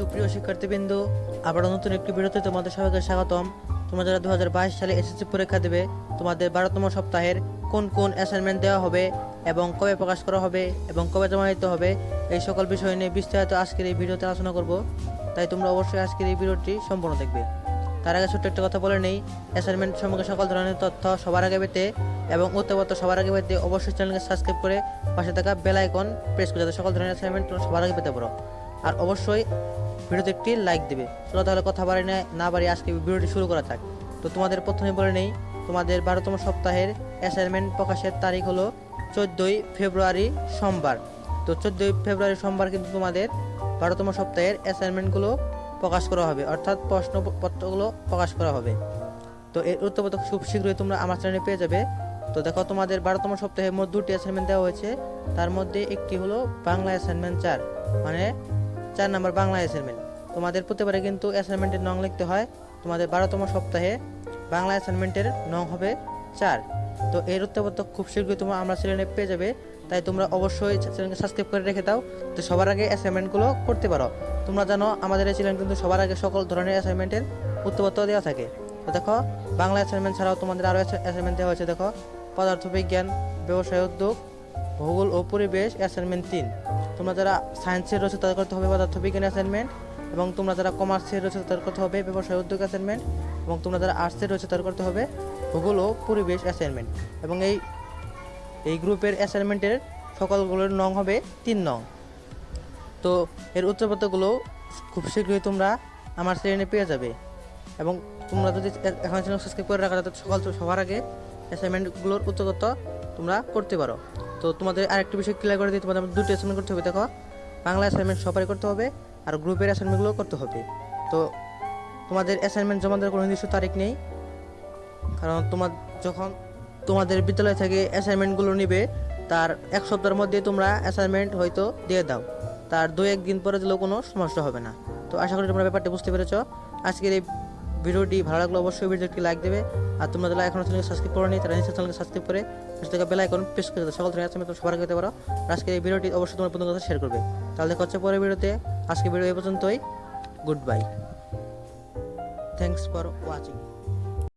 সুপ্রিয় শিক্ষার্থীবৃন্দ আবার নতুন একটি ভিডিওতে তোমাদের সবাইকে স্বাগতম। তোমরা যারা দু হাজার বাইশ সালে এসএসসি পরীক্ষা দেবে, তোমাদের বারোতম সপ্তাহের কোন কোন অ্যাসাইনমেন্ট দেওয়া হবে এবং কবে প্রকাশ করা হবে এবং কবে জমা দিতে হবে, এই সকল বিষয় নিয়ে বিস্তারিত আজকের এই ভিডিওতে আলোচনা করব। তাই তোমরা অবশ্যই আজকের এই ভিডিওটি সম্পূর্ণ দেখবে। তার আগে ছোট্ট একটা কথা বলে নেই অ্যাসাইনমেন্ট সম্পর্কে সকল ধরনের তথ্য সবার আগে পেতে এবং উত্তরপত্র সবার আগে পেতে অবশ্যই চ্যানেলকে সাবস্ক্রাইব করে পাশে থাকা বেল আইকন প্রেস করে যাতে সকল ধরনের অ্যাসাইনমেন্ট সবার আগে পেতে পারো। আর অবশ্যই ভিডিওতে একটি লাইক দেবে। চলো তাহলে কথা বাড়ি না বাড়ি আজকে ভিডিওটি শুরু করা যাক। তো তোমাদের প্রথমে বলে নেই, তোমাদের বারোতম সপ্তাহের অ্যাসাইনমেন্ট প্রকাশের তারিখ হলো চোদ্দোই ফেব্রুয়ারি সোমবার। তো চোদ্দোই ফেব্রুয়ারি সোমবার কিন্তু তোমাদের বারোতম সপ্তাহের অ্যাসাইনমেন্টগুলো প্রকাশ করা হবে। অর্থাৎ প্রশ্নপত্রগুলো প্রকাশ করা হবে। তো এর উত্তরপত্র খুব শীঘ্রই তোমরা আমার চ্যানেলে পেয়ে যাবে। তো দেখো তোমাদের বারোতম সপ্তাহে মোট দুটি অ্যাসাইনমেন্ট দেওয়া হয়েছে। তার মধ্যে একটি হলো বাংলা অ্যাসাইনমেন্ট চার মানে চার নাম্বার বাংলা অ্যাসাইনমেন্ট তোমাদের প্রতিবারে কিন্তু অ্যাসাইনমেন্টের নং লিখতে হয়। তোমাদের বারোতম সপ্তাহে বাংলা অ্যাসাইনমেন্টের নং হবে চার। তো এর উত্তরপত্র খুব শীঘ্রই তোমরা আমরা চ্যানেলে পেয়ে যাবে। তাই তোমরা অবশ্যই চ্যানেলকে সাবস্ক্রাইব করে রেখে দাও। তো সবার আগে অ্যাসাইনমেন্টগুলো করতে পারো। তোমরা জানো আমাদের এই চ্যানেল কিন্তু সবার আগে সকল ধরনের অ্যাসাইনমেন্টের উত্তরপত্র দেওয়া থাকে। তো দেখো, বাংলা অ্যাসাইনমেন্ট ছাড়াও তোমাদের আরও অ্যাসাইনমেন্ট দেওয়া হয়েছে। দেখো, পদার্থবিজ্ঞান, ব্যবসায় উদ্যোগ, ভূগোল ও পরিবেশ অ্যাসাইনমেন্ট তিন। তোমরা যারা সায়েন্সের রয়েছে, তাদের করতে হবে পদার্থবিজ্ঞান অ্যাসাইনমেন্ট এবং তোমরা যারা কমার্সের রয়েছে, তাদের করতে হবে ব্যবসায় উদ্যোগ অ্যাসাইনমেন্ট এবং তোমরা যারা আর্টসের রয়েছে, তাদের করতে হবে ভূগোল ও পরিবেশ অ্যাসাইনমেন্ট এবং এই এই গ্রুপের অ্যাসাইনমেন্টের সকলগুলোর নং হবে তিন নং। তো এর উত্তরপত্রগুলো খুব শীঘ্রই তোমরা আমার চ্যানেলে পেয়ে যাবে। এবং তোমরা যদি এখন সাবস্ক্রাইব করে রাখা, তাহলে সকাল সবার আগে অ্যাসাইনমেন্টগুলোর উত্তরপত্র তোমরা করতে পারো। তো তোমাদের আরেকটি বিষয় ক্লিয়ার করে দিই, তোমাদের দুটো অ্যাসাইনমেন্ট করতে হবে, দেখো। বাংলা অ্যাসাইনমেন্ট সবাই করতে হবে, আর গ্রুপের অ্যাসাইনমেন্টগুলো করতে হবে। তো তোমাদের অ্যাসাইনমেন্ট জমা দেওয়ার কোনো নির্দিষ্ট তারিখ নেই। কারণ তোমার যখন তোমাদের বিদ্যালয় থেকে অ্যাসাইনমেন্টগুলো নেবে, তার এক সপ্তাহের মধ্যে তোমরা অ্যাসাইনমেন্ট হয়তো দিয়ে দাও। তার দু একদিন পরে দিলেও কোনো সমস্যা হবে না। তো আশা করি তোমরা ব্যাপারটা বুঝতে পেরেছ। আজকের এই ভিডিওটি ভালো লাগলে অবশ্যই ভিডিওটি লাইক দেবে। আর তোমরা যারা এখনও চ্যানেলকে সাবস্ক্রাইব করো নি তারা নিশ্চয়ই চ্যানেলকে সাবস্ক্রাইব করে পাশে থাকা বেল আইকন প্রেস করে দাও। সকল ধরনের তোমরা সবার আগে পারো। আজকে এই ভিডিওটি অবশ্যই তোমার বন্ধুদের কাছে শেয়ার করবে। তাহলে দেখা হচ্ছে পরের ভিডিওতে। আজকে ভিডিও এই পর্যন্তই। Good bye thanks for watching